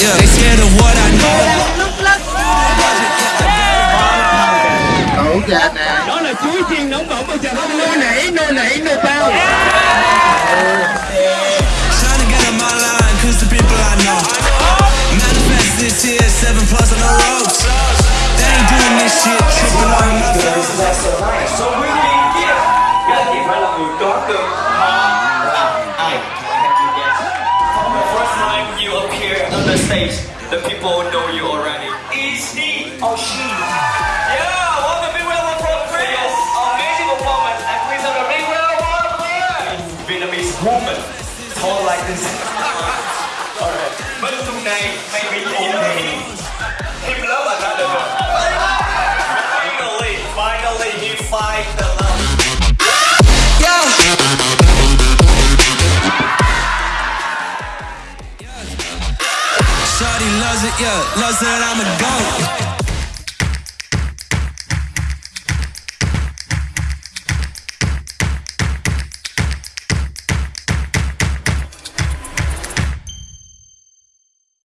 yeah. They scared of what I know. Cậu già nè. Đó là nô nảy, nô nô. Trying to get on my line, cause the people I know. Manifest this year, seven plus on the ropes. They ain't doing this shit, tripping on. So we're gonna get, gotta my love, we've got. The stage the people know you already. Is he or she? Yeah what a big of applause Chris. Amazing performance. And please have a big applause Vietnamese woman. Tall like this. Alright. Bên tuần này mày bị gì đó Him love là ra Finally, finally he find Shawty loves it, yeah, loves that I'm a goat.